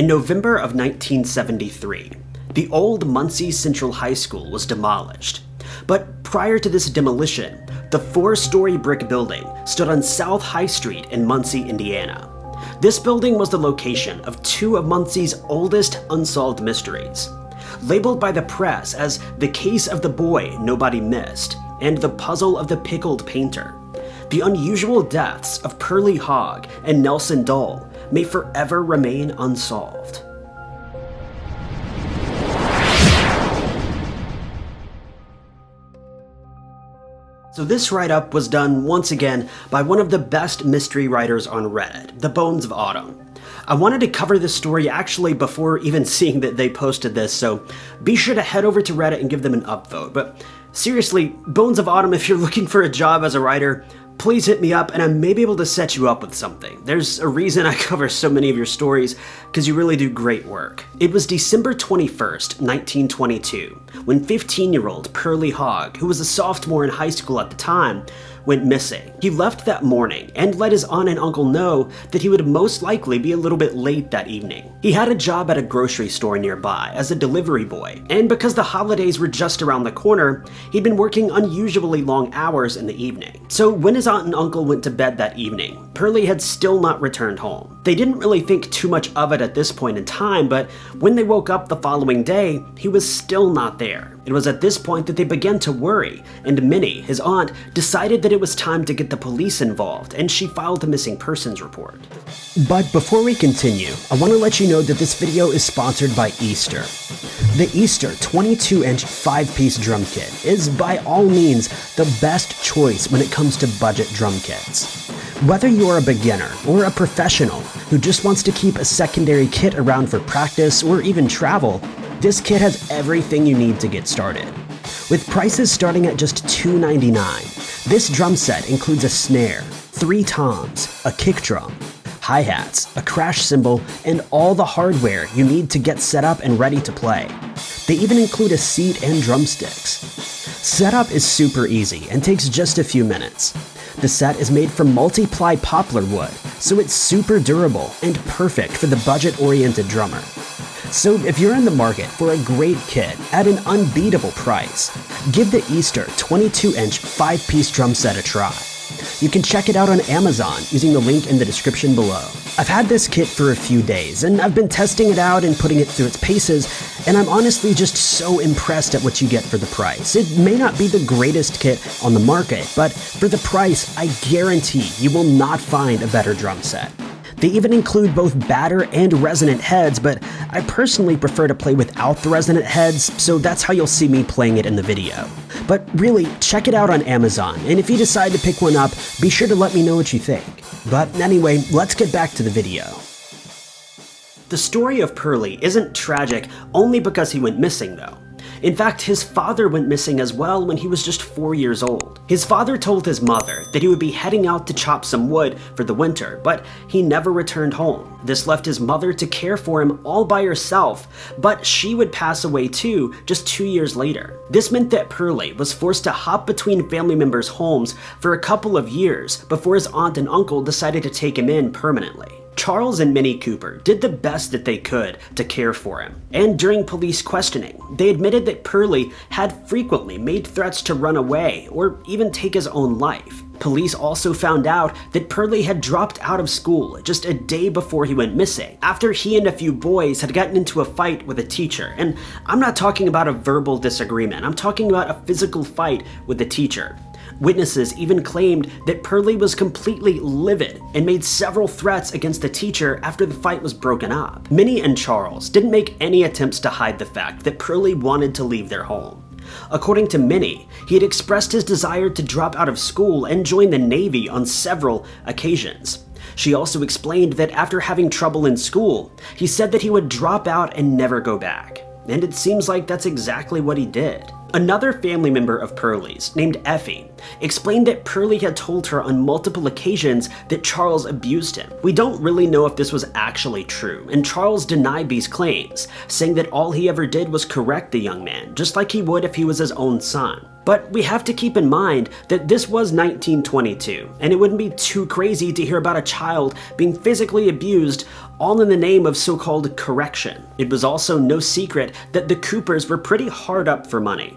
In November of 1973, the old Muncie Central High School was demolished. But prior to this demolition, the four-story brick building stood on South High Street in Muncie, Indiana. This building was the location of two of Muncie's oldest unsolved mysteries. Labeled by the press as the case of the boy nobody missed and the puzzle of the pickled painter, the unusual deaths of Pearlie Hogg and Nelson Dull may forever remain unsolved. So this write-up was done once again by one of the best mystery writers on Reddit, The Bones of Autumn. I wanted to cover this story actually before even seeing that they posted this, so be sure to head over to Reddit and give them an upvote. But seriously, Bones of Autumn, if you're looking for a job as a writer, please hit me up and I may be able to set you up with something. There's a reason I cover so many of your stories, because you really do great work. It was December 21st, 1922, when 15-year-old Pearlie Hogg, who was a sophomore in high school at the time, went missing. He left that morning and let his aunt and uncle know that he would most likely be a little bit late that evening. He had a job at a grocery store nearby as a delivery boy, and because the holidays were just around the corner, he'd been working unusually long hours in the evening. So when his aunt and uncle went to bed that evening, Pearlie had still not returned home. They didn't really think too much of it at this point in time, but when they woke up the following day, he was still not there. It was at this point that they began to worry, and Minnie, his aunt, decided that it was time to get the police involved, and she filed a missing persons report. But before we continue, I want to let you know that this video is sponsored by Eastar. The Eastar 22-inch 5-piece drum kit is by all means the best choice when it comes to budget drum kits. Whether you're a beginner or a professional who just wants to keep a secondary kit around for practice or even travel, this kit has everything you need to get started. With prices starting at just $2.99, this drum set includes a snare, three toms, a kick drum, hi-hats, a crash cymbal, and all the hardware you need to get set up and ready to play. They even include a seat and drumsticks. Setup is super easy and takes just a few minutes. The set is made from multi-ply poplar wood, so it's super durable and perfect for the budget-oriented drummer. So if you're in the market for a great kit at an unbeatable price, give the Eastar 22-inch 5-piece drum set a try. You can check it out on Amazon using the link in the description below. I've had this kit for a few days, and I've been testing it out and putting it through its paces, and I'm honestly just so impressed at what you get for the price. It may not be the greatest kit on the market, but for the price, I guarantee you will not find a better drum set. They even include both batter and resonant heads, but I personally prefer to play without the resonant heads, so that's how you'll see me playing it in the video. But really, check it out on Amazon, and if you decide to pick one up, be sure to let me know what you think. But anyway, let's get back to the video. The story of Pearlie isn't tragic only because he went missing though. In fact, his father went missing as well when he was just 4 years old. His father told his mother that he would be heading out to chop some wood for the winter, but he never returned home. This left his mother to care for him all by herself, but she would pass away too just two years later. This meant that Pearlie was forced to hop between family members' homes for a couple of years before his aunt and uncle decided to take him in permanently. Charles and Minnie Cooper did the best that they could to care for him, and during police questioning, they admitted that Pearlie had frequently made threats to run away or even take his own life. Police also found out that Pearlie had dropped out of school just a day before he went missing, after he and a few boys had gotten into a fight with a teacher. And I'm not talking about a verbal disagreement, I'm talking about a physical fight with the teacher. Witnesses even claimed that Pearlie was completely livid and made several threats against the teacher after the fight was broken up. Minnie and Charles didn't make any attempts to hide the fact that Pearlie wanted to leave their home. According to Minnie, he had expressed his desire to drop out of school and join the Navy on several occasions. She also explained that after having trouble in school, he said that he would drop out and never go back. And it seems like that's exactly what he did. Another family member of Pearlie's, named Effie, explained that Pearlie had told her on multiple occasions that Charles abused him. We don't really know if this was actually true, and Charles denied these claims, saying that all he ever did was correct the young man, just like he would if he was his own son. But we have to keep in mind that this was 1922, and it wouldn't be too crazy to hear about a child being physically abused all in the name of so-called correction. It was also no secret that the Coopers were pretty hard up for money.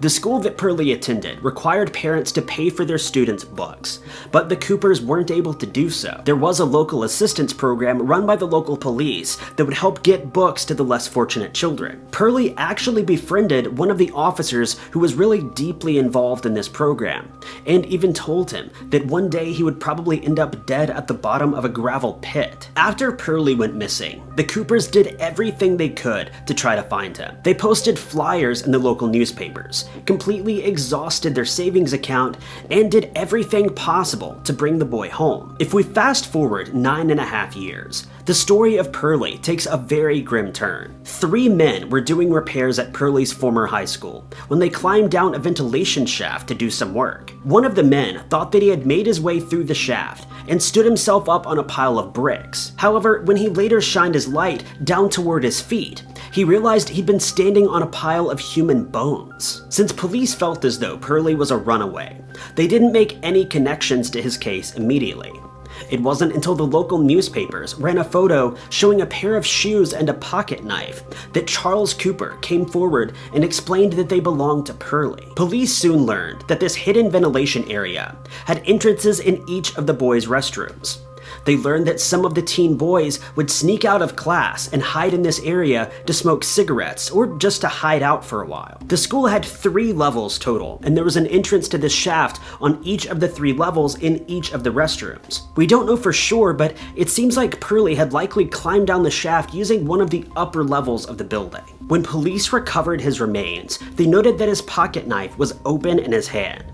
The school that Perley attended required parents to pay for their students' books, but the Coopers weren't able to do so. There was a local assistance program run by the local police that would help get books to the less fortunate children. Perley actually befriended one of the officers who was really deeply involved in this program, and even told him that one day he would probably end up dead at the bottom of a gravel pit. After Perley went missing, the Coopers did everything they could to try to find him. They posted flyers in the local newspapers, completely exhausted their savings account, and did everything possible to bring the boy home. If we fast forward nine and a half years, the story of Perley takes a very grim turn. Three men were doing repairs at Perley's former high school when they climbed down a ventilation shaft to do some work. One of the men thought that he had made his way through the shaft and stood himself up on a pile of bricks. However, when he later shined his light down toward his feet, he realized he'd been standing on a pile of human bones. Since police felt as though Perley was a runaway, they didn't make any connections to his case immediately. It wasn't until the local newspapers ran a photo showing a pair of shoes and a pocket knife that Charles Cooper came forward and explained that they belonged to Perley. Police soon learned that this hidden ventilation area had entrances in each of the boys' restrooms. They learned that some of the teen boys would sneak out of class and hide in this area to smoke cigarettes or just to hide out for a while. The school had three levels total, and there was an entrance to this shaft on each of the three levels in each of the restrooms. We don't know for sure, but it seems like Perley had likely climbed down the shaft using one of the upper levels of the building. When police recovered his remains, they noted that his pocket knife was open in his hand.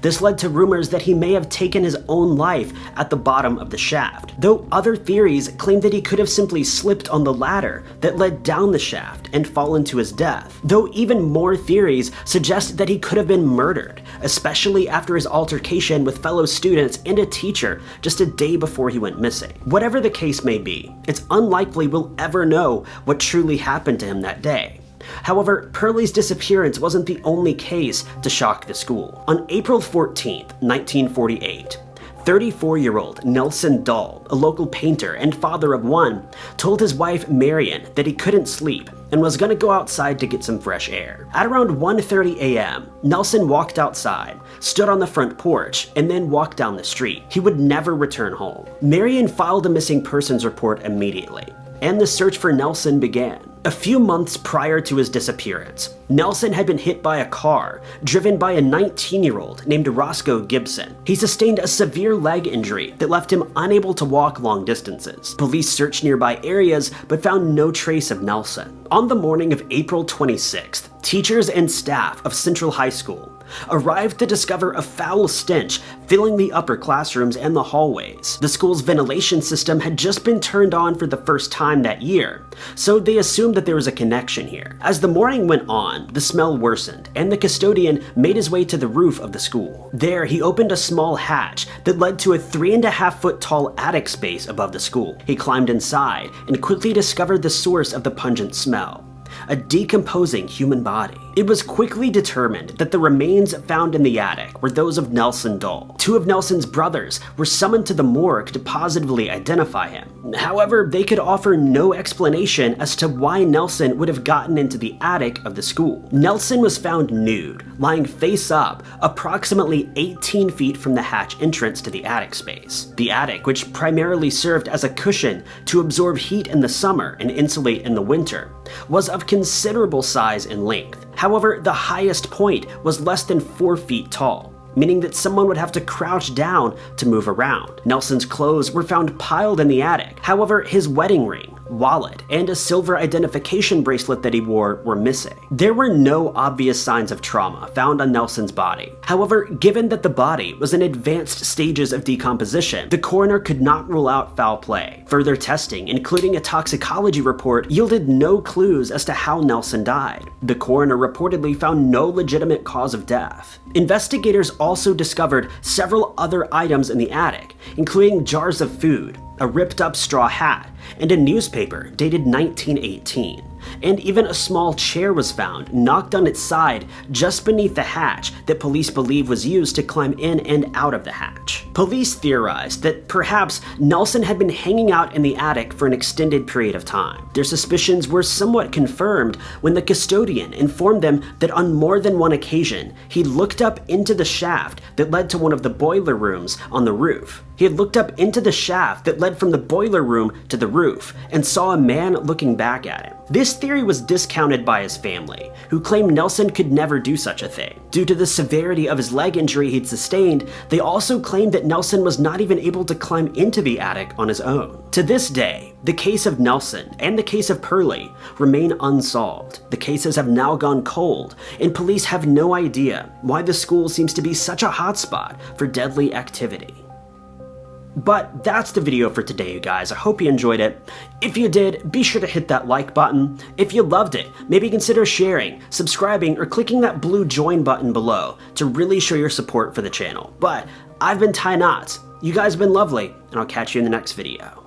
This led to rumors that he may have taken his own life at the bottom of the shaft, though other theories claim that he could have simply slipped on the ladder that led down the shaft and fallen to his death, though even more theories suggest that he could have been murdered, especially after his altercation with fellow students and a teacher just a day before he went missing. Whatever the case may be, it's unlikely we'll ever know what truly happened to him that day. However, Perley's disappearance wasn't the only case to shock the school. On April 14, 1948, 34-year-old Nelson Dull, a local painter and father of one, told his wife Marion that he couldn't sleep and was gonna go outside to get some fresh air. At around 1.30 a.m., Nelson walked outside, stood on the front porch, and then walked down the street. He would never return home. Marion filed a missing persons report immediately, and the search for Nelson began. A few months prior to his disappearance, Nelson had been hit by a car driven by a 19-year-old named Roscoe Gibson. He sustained a severe leg injury that left him unable to walk long distances. Police searched nearby areas but found no trace of Nelson. On the morning of April 26th, teachers and staff of Central High School arrived to discover a foul stench filling the upper classrooms and the hallways. The school's ventilation system had just been turned on for the first time that year, so they assumed that there was a connection here. As the morning went on, the smell worsened, and the custodian made his way to the roof of the school. There, he opened a small hatch that led to a three and a half foot tall attic space above the school. He climbed inside and quickly discovered the source of the pungent smell a decomposing human body. It was quickly determined that the remains found in the attic were those of Nelson Dull. Two of Nelson's brothers were summoned to the morgue to positively identify him. However, they could offer no explanation as to why Nelson would have gotten into the attic of the school. Nelson was found nude, lying face up, approximately 18 feet from the hatch entrance to the attic space. The attic, which primarily served as a cushion to absorb heat in the summer and insulate in the winter, was of considerable size and length. However, the highest point was less than 4 feet tall, meaning that someone would have to crouch down to move around. Nelson's clothes were found piled in the attic. However, his wedding ring, wallet, and a silver identification bracelet that he wore were missing. There were no obvious signs of trauma found on Nelson's body. However, given that the body was in advanced stages of decomposition, the coroner could not rule out foul play. Further testing, including a toxicology report, yielded no clues as to how Nelson died. The coroner reportedly found no legitimate cause of death. Investigators also discovered several other items in the attic, including jars of food, a ripped up straw hat, and a newspaper dated 1918. And even a small chair was found, knocked on its side, just beneath the hatch that police believe was used to climb in and out of the hatch. Police theorized that perhaps Nelson had been hanging out in the attic for an extended period of time. Their suspicions were somewhat confirmed when the custodian informed them that on more than one occasion, he looked up into the shaft that led to one of the boiler rooms on the roof. He had looked up into the shaft that led from the boiler room to the roof and saw a man looking back at him. This theory was discounted by his family, who claimed Nelson could never do such a thing. Due to the severity of his leg injury he'd sustained, they also claimed that Nelson was not even able to climb into the attic on his own. To this day, the case of Nelson and the case of Perley remain unsolved. The cases have now gone cold, and police have no idea why the school seems to be such a hotspot for deadly activity. But that's the video for today, you guys. I hope you enjoyed it. If you did, be sure to hit that like button. If you loved it, maybe consider sharing, subscribing, or clicking that blue join button below to really show your support for the channel. But I've been Ty Knotts. You guys have been lovely, and I'll catch you in the next video.